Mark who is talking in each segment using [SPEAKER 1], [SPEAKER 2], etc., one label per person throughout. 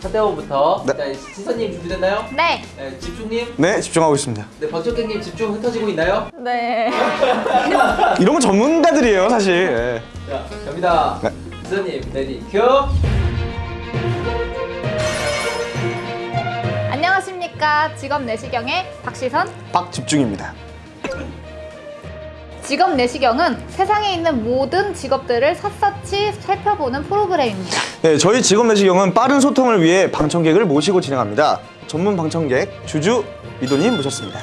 [SPEAKER 1] 차태원부터
[SPEAKER 2] 네.
[SPEAKER 1] 자, 시선님 준비됐나요?
[SPEAKER 3] 네.
[SPEAKER 1] 네, 집중님.
[SPEAKER 2] 네, 집중하고 있습니다.
[SPEAKER 1] 네, 박정객님 집중 흩어지고 있나요?
[SPEAKER 3] 네.
[SPEAKER 2] 이런 건 전문가들이에요, 사실. 예.
[SPEAKER 1] 자, 갑니다.
[SPEAKER 2] 네.
[SPEAKER 1] 시선님, ready, cue.
[SPEAKER 3] 안녕하십니까. 직업 내시경의 박시선.
[SPEAKER 2] 박집중입니다.
[SPEAKER 3] 직업 내시경은 세상에 있는 모든 직업들을 샅샅이 살펴보는 프로그램입니다.
[SPEAKER 2] 네, 저희 직업 내시경은 빠른 소통을 위해 방청객을 모시고 진행합니다. 전문 방청객 주주 리도님 모셨습니다.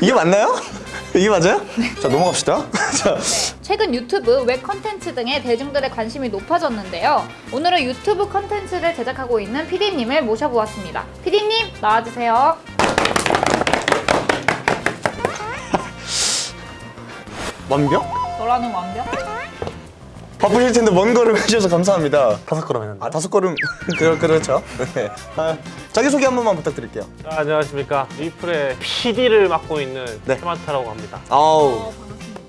[SPEAKER 2] 이게 맞나요? 이게 맞아요? 자, 넘어갑시다. 자,
[SPEAKER 3] 최근 유튜브, 웹 컨텐츠 등에 대중들의 관심이 높아졌는데요. 오늘은 유튜브 컨텐츠를 제작하고 있는 PD님을 모셔보았습니다. PD님, 나와주세요.
[SPEAKER 2] 완벽?
[SPEAKER 3] 너라는 완벽?
[SPEAKER 2] 바쁘실 텐데 먼 걸음 해주셔서 감사합니다.
[SPEAKER 4] 다섯 걸음 했는데.
[SPEAKER 2] 아, 다섯 걸음. 그, 그렇죠. 네. 아, 자기 소개 한 번만 부탁드릴게요.
[SPEAKER 4] 자, 안녕하십니까. 리플의 PD를 맡고 있는
[SPEAKER 2] 네.
[SPEAKER 4] 테마타라고 합니다.
[SPEAKER 2] 아우.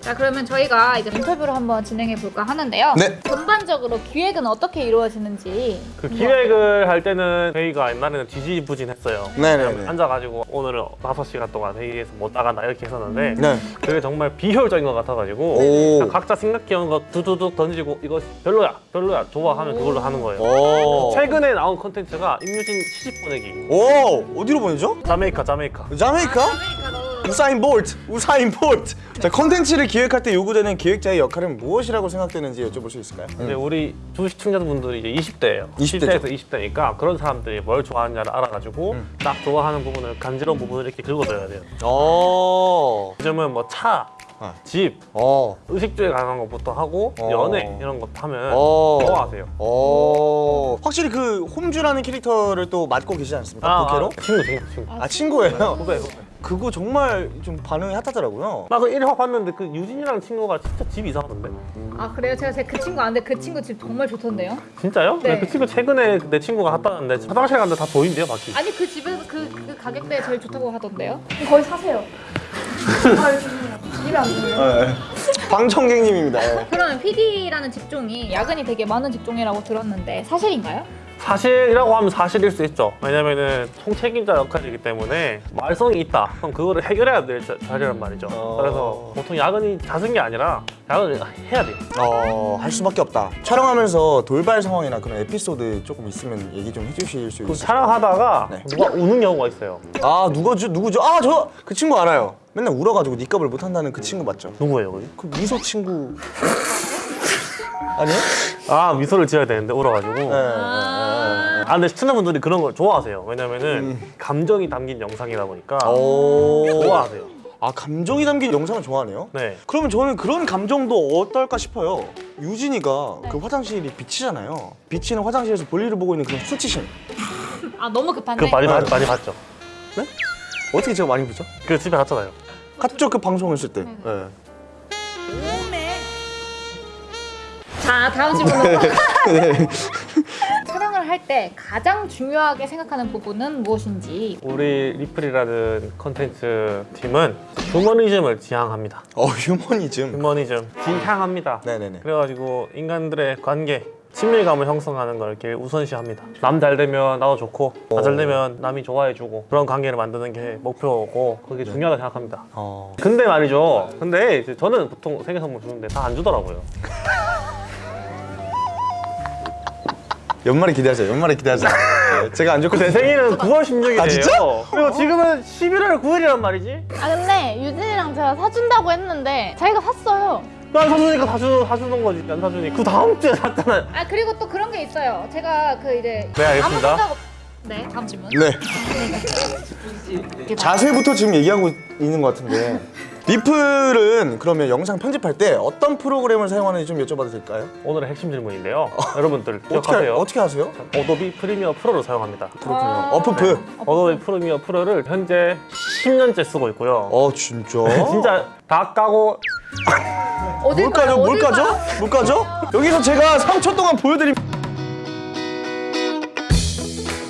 [SPEAKER 3] 자 그러면 저희가 이제 인터뷰를 한번 진행해 볼까 하는데요.
[SPEAKER 2] 네.
[SPEAKER 3] 전반적으로 기획은 어떻게 이루어지는지
[SPEAKER 4] 그 기획을 할 때는 저희가 옛날에는 지지부진했어요.
[SPEAKER 2] 네네네.
[SPEAKER 4] 그냥 앉아가지고 오늘은 다섯 시간 동안 회의에서 못 나간다 이렇게 했었는데
[SPEAKER 2] 네.
[SPEAKER 4] 그게 정말 비효율적인 것 같아가지고 각자 생각해온 거 두두둑 던지고 이거 별로야 별로야 좋아 하면 그걸로 하는 거예요.
[SPEAKER 2] 오.
[SPEAKER 4] 최근에 나온 컨텐츠가 임유진 시집 보내기
[SPEAKER 2] 오, 어디로 보내죠?
[SPEAKER 4] 자메이카 자메이카
[SPEAKER 2] 자메이카?
[SPEAKER 3] 아메리카노.
[SPEAKER 2] 우사인 볼트, 우사인 볼트. 자, 컨텐츠를 기획할 때 요구되는 기획자의 역할은 무엇이라고 생각되는지 여쭤볼 수 있을까요?
[SPEAKER 4] 근데 우리 주 시청자분들이 이제 20대예요.
[SPEAKER 2] 20대 죠.
[SPEAKER 4] 10대에서 20대니까 그런 사람들이 뭘 좋아하느냐를 알아가지고
[SPEAKER 2] 음.
[SPEAKER 4] 딱 좋아하는 부분을 간지러운 부분을 이렇게 긁어줘야 돼요.
[SPEAKER 2] 어.
[SPEAKER 4] 요즘은 뭐 차,
[SPEAKER 2] 아.
[SPEAKER 4] 집,
[SPEAKER 2] 어.
[SPEAKER 4] 의식주에 관한 것부터 하고
[SPEAKER 2] 어.
[SPEAKER 4] 연애 이런 것 하면
[SPEAKER 2] 어.
[SPEAKER 4] 좋아하세요.
[SPEAKER 2] 어. 확실히 그 홈즈라는 캐릭터를 또 맡고 계시지 않습니까? 부캐로?
[SPEAKER 4] 아, 친구 친구 친구.
[SPEAKER 2] 아, 친구예요.
[SPEAKER 4] 후배 후배.
[SPEAKER 2] 그거 정말 좀 반응이 핫하더라고요.
[SPEAKER 4] 나 그 1화 봤는데 그 유진이라는 친구가 진짜 집이 이상하던데.
[SPEAKER 3] 아 그래요? 제가 제 그 친구 아는데 그 친구 집 정말 좋던데요?
[SPEAKER 4] 진짜요?
[SPEAKER 3] 네.
[SPEAKER 4] 그 친구 최근에 내 친구가 갔다는데 화장실 갔는데 다 보인대요 밖이.
[SPEAKER 3] 아니 그 집에서 그, 그 가격대에 제일 좋다고 하던데요? 거기 사세요. 아 죄송해요. 입에 안 들어요.
[SPEAKER 2] 네. 방청객님입니다. 예.
[SPEAKER 3] 그러면 PD라는 직종이 야근이 되게 많은 직종이라고 들었는데 사실인가요?
[SPEAKER 4] 사실이라고 하면 사실일 수 있죠. 왜냐면은 총책임자 역할이기 때문에 말썽이 있다. 그럼 그거를 해결해야 될 자- 자리란 말이죠.
[SPEAKER 2] 어.
[SPEAKER 4] 그래서 보통 야근이 잦은 게 아니라 야근을 해야 돼요.
[SPEAKER 2] 어, 할 수밖에 없다. 촬영하면서 돌발 상황이나 그런 에피소드 조금 있으면 얘기 좀 해주실
[SPEAKER 4] 수그
[SPEAKER 2] 있어요?
[SPEAKER 4] 촬영하다가
[SPEAKER 2] 네.
[SPEAKER 4] 누가 우는 경우가 있어요.
[SPEAKER 2] 아, 누구죠? 누구죠? 아, 저 그 친구 알아요. 맨날 울어가지고 니값을 못한다는 그 친구 맞죠?
[SPEAKER 4] 누구예요? 그
[SPEAKER 2] 미소 친구 아니에요?
[SPEAKER 4] 아 미소를 지어야 되는데 울어가지고.
[SPEAKER 2] 네, 네, 네.
[SPEAKER 4] 아 근데 시청자분들이 그런 걸 좋아하세요. 왜냐면은 감정이 담긴 영상이다 보니까
[SPEAKER 2] 음. 오.
[SPEAKER 4] 좋아하세요.
[SPEAKER 2] 아 감정이 담긴 영상을 좋아하네요.
[SPEAKER 4] 네.
[SPEAKER 2] 그러면 저는 그런 감정도 어떨까 싶어요. 유진이가 그 화장실이 빛이잖아요. 비치는 화장실에서 볼일을 보고 있는 그런 수치심.
[SPEAKER 3] 아 너무 급한데?
[SPEAKER 4] 그거 많이 봤, 많이 봤죠.
[SPEAKER 2] 어떻게 제가 많이 보죠?
[SPEAKER 4] 그 집에 갔잖아요.
[SPEAKER 2] 갔죠 그 방송 했을 때. 네.
[SPEAKER 3] 자 다음 질문으로 촬영을 할 때 가장 중요하게 생각하는 부분은 무엇인지
[SPEAKER 4] 우리 리플이라는 컨텐츠 팀은 휴머니즘을 지향합니다.
[SPEAKER 2] 어 휴머니즘.
[SPEAKER 4] 휴머니즘 지향합니다.
[SPEAKER 2] 네네네.
[SPEAKER 4] 그래가지고 인간들의 관계 친밀감을 형성하는 걸 이렇게 우선시합니다. 남 잘 되면 나도 좋고 나 잘 되면 남이 좋아해주고 그런 관계를 만드는 게 목표고 그게 중요하다 생각합니다.
[SPEAKER 2] 어.
[SPEAKER 4] 근데 말이죠. 근데 저는 보통 생일 선물 주는데 다 안 주더라고요.
[SPEAKER 2] 연말에 기대하세요. 연말에 기대하세요. 네, 제가 안 좋고
[SPEAKER 4] 제 생일은 9월 16일이에요.
[SPEAKER 2] 아, 진짜?
[SPEAKER 4] 그리고 지금은 11월 9일이란 말이지.
[SPEAKER 5] 아 근데 유진이랑 제가 사준다고 했는데 자기가 샀어요.
[SPEAKER 4] 난 사주니까 다, 주, 다 주는 거지. 안 사주니. 그 다음 주에 샀잖아요.
[SPEAKER 3] 아 그리고 또 그런 게 있어요 제가 그 이제
[SPEAKER 4] 네, 알겠습니다.
[SPEAKER 3] 아무 생각 없... 네 다음 질문
[SPEAKER 2] 네.
[SPEAKER 1] 네.
[SPEAKER 2] 자세부터 지금 얘기하고 있는 것 같은데 리플은 그러면 영상 편집할 때 어떤 프로그램을 사용하는지 좀 여쭤봐도 될까요?
[SPEAKER 4] 오늘의 핵심 질문인데요. 여러분들
[SPEAKER 2] 어떻게 하-
[SPEAKER 4] 기억하세요.
[SPEAKER 2] 어떻게 하 세요?
[SPEAKER 4] Adobe Premiere Pro를 사용합니다.
[SPEAKER 2] 그렇군요.
[SPEAKER 3] 아.
[SPEAKER 2] 어프프.
[SPEAKER 4] Adobe Premiere Pro를 현재 10년째 쓰고 있고요.
[SPEAKER 2] 어 진짜?
[SPEAKER 4] 진짜 다 까고
[SPEAKER 3] 어딜
[SPEAKER 2] 뭘 까죠?
[SPEAKER 3] 가요?
[SPEAKER 2] 뭘
[SPEAKER 3] 어딜
[SPEAKER 2] 까죠?
[SPEAKER 3] 가요?
[SPEAKER 2] 뭘 까죠? 여기서 제가 3초 동안 보여드림.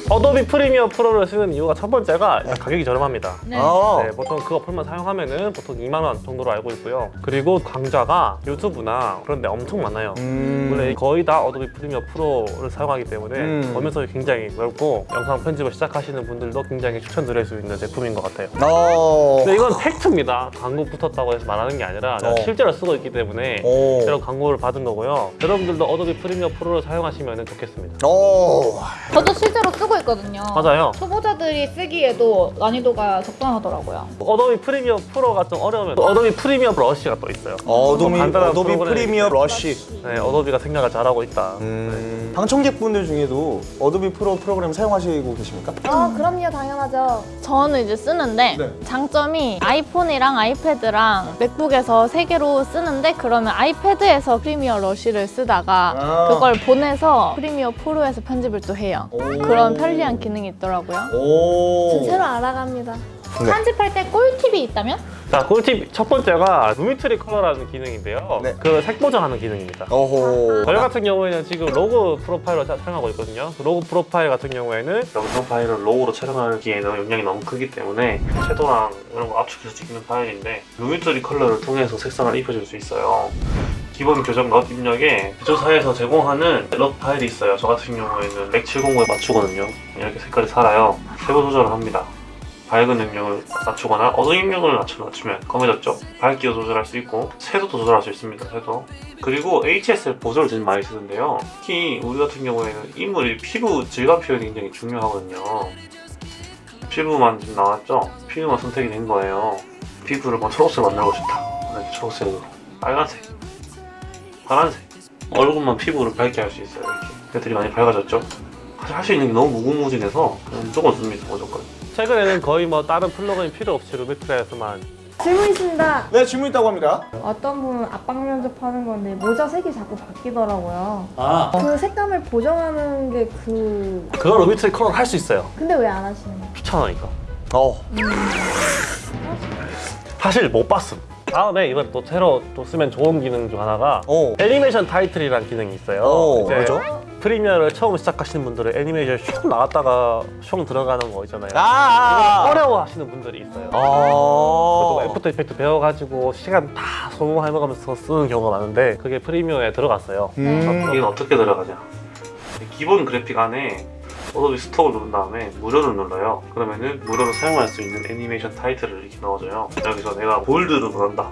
[SPEAKER 4] Adobe Premiere Pro를 쓰는 이유가 첫 번째가 가격이 저렴합니다.
[SPEAKER 3] 네.
[SPEAKER 2] 아.
[SPEAKER 4] 네, 보통 그 어플만 사용하면 은 보통 2만 원 정도로 알고 있고요. 그리고 강좌가 유튜브나 그런 데 엄청 많아요.
[SPEAKER 2] 음.
[SPEAKER 4] 원래 거의 다 Adobe Premiere Pro를 사용하기 때문에
[SPEAKER 2] 음.
[SPEAKER 4] 범용성이 굉장히 넓고 영상 편집을 시작하시는 분들도 굉장히 추천드릴 수 있는 제품인 것 같아요.
[SPEAKER 2] 어.
[SPEAKER 4] 근데 이건 팩트입니다. 광고 붙었다고 해서 말하는 게 아니라
[SPEAKER 2] 어.
[SPEAKER 4] 실제로 쓰고 있기 때문에
[SPEAKER 2] 오.
[SPEAKER 4] 이런 광고를 받은 거고요. 여러분들도 Adobe Premiere Pro를 사용하시면 좋겠습니다.
[SPEAKER 2] 오.
[SPEAKER 3] 저도 실제로 쓰고 있거든요.
[SPEAKER 4] 맞아요.
[SPEAKER 3] 초보자들이 쓰기에도 난이도가 적당하더라고요.
[SPEAKER 4] Adobe Premiere Pro가 좀 어려우면 또 Adobe Premiere 브러쉬가 또 있어요.
[SPEAKER 2] Adobe, Adobe Premiere Rush.
[SPEAKER 4] 네, Adobe가 생각을 잘하고 있다.
[SPEAKER 2] 음. 방청객분들 중에도 Adobe 프로 프로그램 사용하시고 계십니까?
[SPEAKER 5] 아 그럼요 당연하죠 저는 이제 쓰는데
[SPEAKER 2] 네.
[SPEAKER 5] 장점이 아이폰이랑 아이패드랑 맥북에서 세 개로 쓰는데 그러면 아이패드에서 Premiere Rush를 쓰다가
[SPEAKER 2] 아.
[SPEAKER 5] 그걸 보내서 Premiere Pro에서 편집을 또 해요
[SPEAKER 2] 오.
[SPEAKER 5] 그런 편리한 기능이 있더라고요
[SPEAKER 2] 오.
[SPEAKER 5] 새로 알아갑니다
[SPEAKER 2] 네.
[SPEAKER 3] 편집할 때 꿀팁이 있다면?
[SPEAKER 4] 자, 꿀팁 첫 번째가 Lumetri Color라는 기능인데요.
[SPEAKER 2] 네.
[SPEAKER 4] 그 색 보정하는 기능입니다.
[SPEAKER 2] 어호.
[SPEAKER 4] 저희 같은 경우에는 지금 log profile로 사- 촬영하고 있거든요. 그 log profile 같은 경우에는 영상 파일을 RAW로 촬영하기에는 용량이 너무 크기 때문에 shadow랑 이런 거 압축해서 찍는 파일인데 Lumetri Color를 통해서 색상을 입혀줄 수 있어요. 기본 교정 LUT 입력에 제조사에서 제공하는 LUT 파일이 있어요. 저 같은 경우에는 170에 맞추거든요. 이렇게 색깔이 살아요. 세부 조절을 합니다. 밝은 영역을 낮추거나 어두운 낮추, 낮추면 검해졌죠. 밝기도 조절할 수 있고 채도도 조절할 수 있습니다. 채도. 그리고 HSL 보조를 지금 많이 쓰는데요. 특히 우리 같은 경우에는 인물이 피부 질감 표현이 굉장히 중요하거든요. 피부만 지금 나왔죠? 피부만 선택이 된 거예요. 피부를 뭐 초록색 만들고 싶다. 이렇게 초록색으로. 빨간색. 파란색. 얼굴만 피부를 밝게 할 수 있어요. 이렇게. 애들이 많이 밝아졌죠? 사실 할 수 있는 게 너무 무궁무진해서 무조건 씁니다. 무조건. 최근에는 거의 뭐 다른 플러그인 필요 없이 Lumetri에서만
[SPEAKER 6] 질문 있습니다.
[SPEAKER 2] 네, 질문 있다고 합니다.
[SPEAKER 6] 어떤 분은 압박 면접하는 건데 모자 색이 자꾸 바뀌더라고요.
[SPEAKER 4] 아
[SPEAKER 6] 그 색감을 보정하는 게 그
[SPEAKER 4] 그거 Lumetri 컬러 할수 있어요.
[SPEAKER 6] 근데 왜 안 하시는 거예요?
[SPEAKER 4] 귀찮으니까.
[SPEAKER 2] 어.
[SPEAKER 4] 사실 못 봤음. 다음에 이번 또 새로 또 쓰면 좋은 기능 중 하나가
[SPEAKER 2] 오.
[SPEAKER 4] 애니메이션 타이틀이라는 기능이 있어요.
[SPEAKER 2] 오,
[SPEAKER 4] 이제
[SPEAKER 2] 뭐죠?
[SPEAKER 4] Premiere를 처음 시작하시는 분들은 애니메이션 슉 나갔다가 슉 들어가는 거 있잖아요.
[SPEAKER 2] 아, 아, 아.
[SPEAKER 4] 어려워 하시는 분들이 있어요.
[SPEAKER 2] 아.
[SPEAKER 4] After Effects 배워가지고 시간 다 소모해가면서 쓰는 경우가 많은데 그게 Premiere에 들어갔어요.
[SPEAKER 2] 음.
[SPEAKER 4] 여기는 어떻게 들어가냐? 기본 그래픽 안에 Adobe Stock을 누른 다음에 무료를 눌러요. 그러면은 무료로 사용할 수 있는 애니메이션 타이틀을 이렇게 넣어줘요. 여기서 내가 bold를 원한다.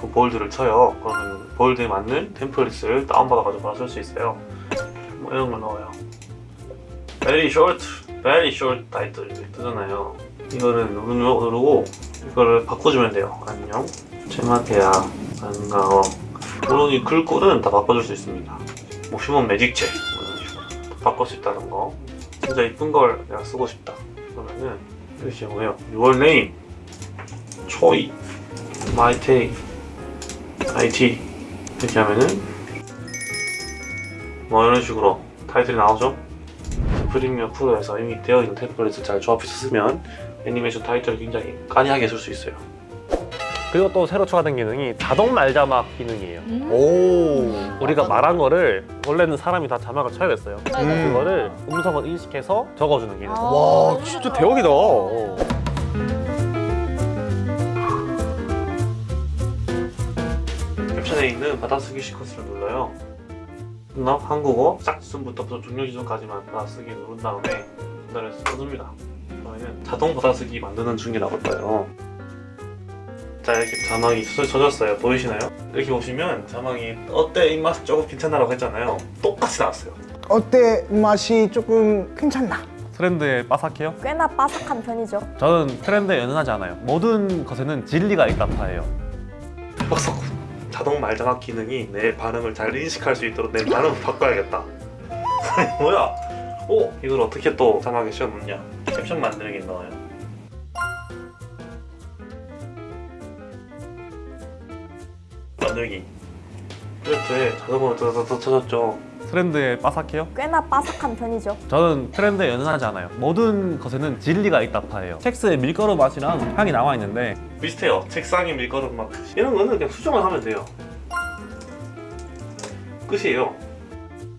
[SPEAKER 4] 그 bold를 쳐요. 그러면 bold에 맞는 template을 다운받아가지고 바로 쓸수 있어요. 뭐 이런 걸 넣어요. Very short, very 이렇게 뜨잖아요. 이거를 누르- 누르고 이거를 바꿔주면 돼요. 안녕. 제마테야 반가워. 물론 이 글꼴은 다 바꿔줄 수 있습니다. 뭐 휴먼 매직체 바꿀 수 있다는 거. 진짜 이쁜 걸 내가 쓰고 싶다. 그러면은 이렇게 뭐예요? Your 초이, 마이 테이, IT 이렇게 하면은 뭐 이런 식으로 타이틀이 나오죠. 프리미어 프로에서 이미 되어 있는 템플릿을 잘 조합해서 쓰면 애니메이션 타이틀을 굉장히 까니하게 쓸 수 있어요. 그리고 또 새로 추가된 기능이 자동 말 자막 기능이에요.
[SPEAKER 2] 오.
[SPEAKER 4] 우리가 말한 거를 원래는 사람이 다 자막을 쳐야 됐어요.
[SPEAKER 3] 네.
[SPEAKER 4] 그거를 음성을 인식해서 적어주는 기능.
[SPEAKER 2] 와, 진짜 대박이다.
[SPEAKER 4] 캡션에 있는 받아쓰기 시퀀스를 눌러요. 나 한국어 짝순부터 종료 지점까지만 받아쓰기 누른 다음에 전달해서 써줍니다. 그러면 자동 받아쓰기 만드는 중이 나올 거예요. 자 이렇게 자막이 쳐- 쳐졌어요. 보이시나요? 이렇게 보시면 자막이 어때 입맛 조금 괜찮나라고 했잖아요. 똑같이 나왔어요.
[SPEAKER 7] 어때 맛이 조금 괜찮나?
[SPEAKER 4] 트렌드에 빠삭해요?
[SPEAKER 6] 꽤나 바삭한 편이죠.
[SPEAKER 4] 저는 트렌드에 연연하지 않아요. 모든 것에는 진리가 있다 파예요. 박석 자동 말자막 기능이 내 발음을 잘 인식할 수 있도록 내 발음을 바꿔야겠다. 뭐야? 오 이걸 어떻게 또 자막에 씌워놓냐? 캡션 만들기 넣어요. 만들기. 트렌드에 자동으로 더 쳐졌죠. 트렌드에 빠삭해요?
[SPEAKER 6] 꽤나 바삭한 편이죠.
[SPEAKER 4] 저는 트렌드에 연연하지 않아요. 모든 것에는 진리가 있다 파예요. 텍스에 밀가루 맛이랑 향이 나와 있는데 비슷해요. 책상에 밀가루 맛 이런 거는 그냥 수정을 하면 돼요. 끝이에요.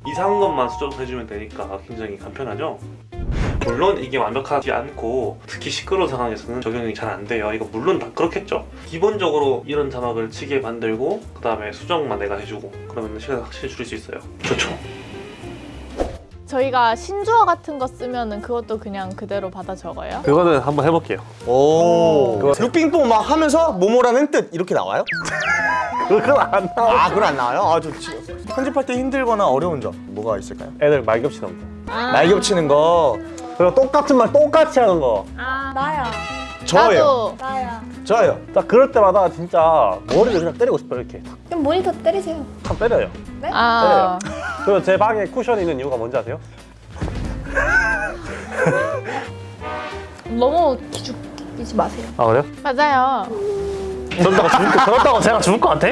[SPEAKER 4] 이상한 것만 수정해주면 되니까 굉장히 간편하죠. 물론 이게 완벽하지 않고 특히 시끄러운 상황에서는 적용이 잘 안 돼요. 이거 물론 다 그렇겠죠. 기본적으로 이런 자막을 치게 만들고 그 다음에 수정만 내가 해주고 그러면 시간 확실히 줄일 수 있어요. 좋죠.
[SPEAKER 5] 저희가 신주어 같은 거 쓰면은 그것도 그냥 그대로 받아 적어요?
[SPEAKER 4] 그거는 한번 해볼게요.
[SPEAKER 2] 오. 육빙뽕 막 하면서 모모라는 뜻 이렇게 나와요?
[SPEAKER 4] 그건 안 나와.
[SPEAKER 2] 아, 그건 안 나와요? 아, 저 지- 편집할 때 힘들거나 어려운 점 뭐가 있을까요?
[SPEAKER 4] 애들 말 겹치는 거.
[SPEAKER 2] 말 겹치는 거
[SPEAKER 4] 그리고 똑같은 말 똑같이 하는 거.
[SPEAKER 3] 아,
[SPEAKER 6] 나야.
[SPEAKER 2] 저예요.
[SPEAKER 5] 나도
[SPEAKER 6] 나야.
[SPEAKER 2] 저예요.
[SPEAKER 4] 딱 그럴 때마다 진짜 머리를 그냥 때리고 싶어요 이렇게.
[SPEAKER 6] 그럼 모니터 때리세요.
[SPEAKER 4] 한 때려요.
[SPEAKER 5] 아
[SPEAKER 4] 그리고 제 방에 쿠션이 있는 이유가 뭔지 아세요?
[SPEAKER 3] 너무 기죽이지 마세요.
[SPEAKER 4] 아 그래요?
[SPEAKER 5] 맞아요.
[SPEAKER 4] 그런다고 죽을 거, 그렇다고 제가 죽을 것 같아?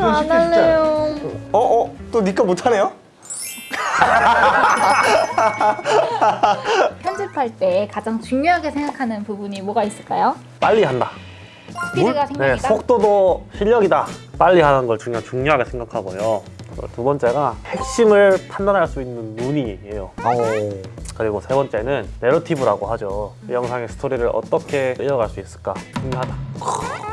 [SPEAKER 6] 안 할래요.
[SPEAKER 2] 어, 어, 또 니까 못하네요?
[SPEAKER 3] 편집할 때 가장 중요하게 생각하는 부분이 뭐가 있을까요?
[SPEAKER 4] 빨리 한다.
[SPEAKER 3] 스피드가
[SPEAKER 4] 네,
[SPEAKER 3] 생각이다.
[SPEAKER 4] 속도도 실력이다. 빨리 하는 걸 중요, 중요하게 생각하고요. 두 번째가 핵심을 판단할 수 있는 눈이에요.
[SPEAKER 2] 어.
[SPEAKER 4] 그리고 세 번째는 내러티브라고 하죠. 이 영상의 스토리를 어떻게 이어갈 수 있을까 중요하다.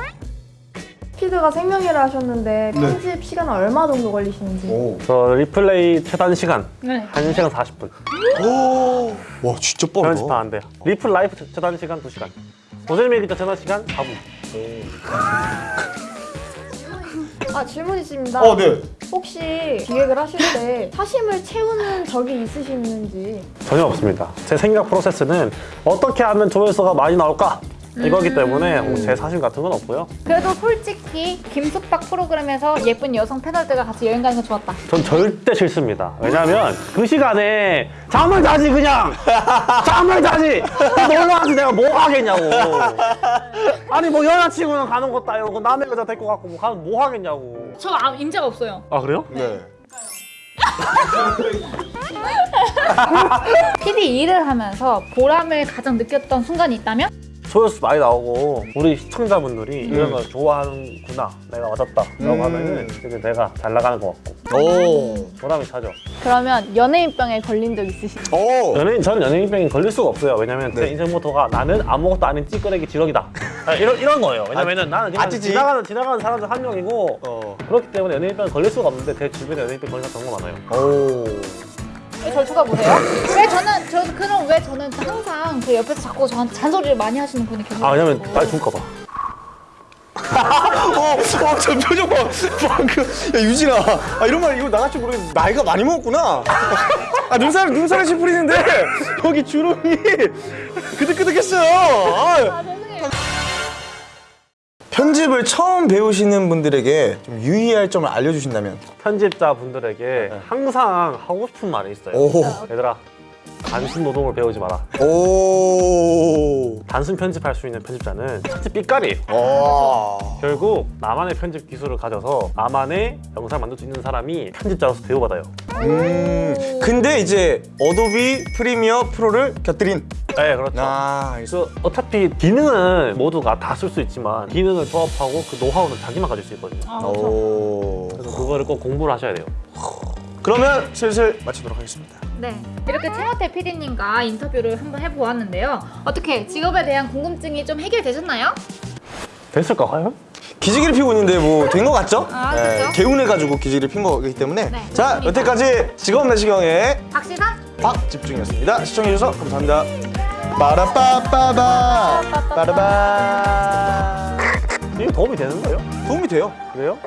[SPEAKER 6] 스피드가 생명이라 하셨는데 편집 시간은 얼마 정도 걸리시는지.
[SPEAKER 2] 오.
[SPEAKER 4] 저 리플레이 최단 시간
[SPEAKER 3] 네.
[SPEAKER 4] 1시간 40분.
[SPEAKER 2] 오. 와, 진짜 빠르다.
[SPEAKER 4] 편집하는데 리플 라이프 최단 시간 2시간. 모델 기자 최단 시간 4분.
[SPEAKER 6] 아 질문 있습니다.
[SPEAKER 2] 어, 네.
[SPEAKER 6] 혹시 기획을 하실 때 사심을 채우는 적이 있으시는지.
[SPEAKER 4] 전혀 없습니다. 제 생각 프로세스는 어떻게 하면 조회수가 많이 나올까? 이거기 때문에 뭐제 사심 같은 건 없고요.
[SPEAKER 3] 그래도 솔직히 김숙박 프로그램에서 예쁜 여성 패널들과 같이 여행 가는 거 좋았다.
[SPEAKER 4] 전 절대 싫습니다. 왜냐면 그 시간에 잠을 자지 그냥 잠을 자지 놀러 와서 내가 뭐 하겠냐고. 아니 뭐 여자친구는 가는 것도 아니고 남의 여자 데리고 갖고 뭐 가면 뭐 하겠냐고.
[SPEAKER 3] 저 아, 임자가 없어요.
[SPEAKER 4] 아 그래요?
[SPEAKER 2] 네.
[SPEAKER 3] PD 일을 하면서 보람을 가장 느꼈던 순간이 있다면?
[SPEAKER 4] 조회수 많이 나오고 우리 시청자분들이 이런 걸 좋아하는구나 내가 맞았다 라고 하면은 이제 내가 잘 나가는 것 같고
[SPEAKER 2] 오.
[SPEAKER 4] 보람이 차죠
[SPEAKER 5] 그러면 연예인병에 걸린 적 있으신가요?
[SPEAKER 2] 오.
[SPEAKER 4] 연예인 저는 연예인병이 걸릴 수가 없어요 왜냐면 제
[SPEAKER 2] 네.
[SPEAKER 4] 인생 모토가 나는 아무것도 아닌 찌끄레기 지렁이다 아, 이런, 이런 거예요 왜냐면은 나는 그냥
[SPEAKER 2] 아찌지.
[SPEAKER 4] 지나가는 지나가는 사람 중 한 명이고
[SPEAKER 2] 어.
[SPEAKER 4] 그렇기 때문에 연예인병 걸릴 수가 없는데 제 주변에 연예인병 걸린 사람 정말 많아요
[SPEAKER 2] 오.
[SPEAKER 3] 왜절 쳐다보세요? 왜 저는 저 그럼 왜 저는 항상 그 옆에서 자꾸 저한테 잔소리를 많이 하시는 분이 계세요?
[SPEAKER 4] 아 왜냐면 빨리 죽을까 봐
[SPEAKER 2] 어, 어, 저 표정 봐. 방금. 야, 유진아. 아, 이런 말 이거 나갈 줄 모르겠는데 나이가 많이 먹었구나. 아, 눈살, 눈살에 씨 뿌리는데 여기 주름이 그득그득했어요. 아. 편집을 처음 배우시는 분들에게 좀 유의할 점을 알려주신다면?
[SPEAKER 4] 편집자분들에게 항상 하고 싶은 말이 있어요
[SPEAKER 2] 오.
[SPEAKER 4] 얘들아 단순 노동을 배우지 마라
[SPEAKER 2] 오.
[SPEAKER 4] 단순 편집할 수 있는 편집자는 천지 삐까리예요
[SPEAKER 2] 와.
[SPEAKER 4] 결국 나만의 편집 기술을 가져서 나만의 영상 만들 수 있는 사람이 편집자로서 대우받아요.
[SPEAKER 2] 음. 근데 이제 어도비 프리미어 프로를 곁들인.
[SPEAKER 4] 네, 그렇죠.
[SPEAKER 2] 아.
[SPEAKER 4] 그래서 어차피 기능은 모두가 다 쓸 수 있지만 기능을 조합하고 그 노하우는 자기만 가질 수 있거든요.
[SPEAKER 3] 아, 그렇죠.
[SPEAKER 2] 오.
[SPEAKER 4] 그래서 그거를 꼭 공부를 하셔야 돼요.
[SPEAKER 2] 그러면 슬슬 마치도록 하겠습니다.
[SPEAKER 3] 네. 이렇게 최하태 PD님과 인터뷰를 한번 해보았는데요. 어떻게 직업에 대한 궁금증이 좀 해결되셨나요?
[SPEAKER 4] 됐을까 과연?
[SPEAKER 2] 기지개를 피고 있는데 뭐 된 것 같죠?
[SPEAKER 3] 아, 그렇죠.
[SPEAKER 2] 개운해가지고 기지개를 핀 거기 때문에
[SPEAKER 3] 네,
[SPEAKER 2] 자
[SPEAKER 3] 맞습니다.
[SPEAKER 2] 여태까지 직업 내시경의
[SPEAKER 3] 박시선?
[SPEAKER 2] 박집중이었습니다. 시청해주셔서 감사합니다. 빠라빠빠바 빠라바
[SPEAKER 4] 이게 도움이 되는 거예요?
[SPEAKER 2] 도움이 돼요.
[SPEAKER 4] 그래요?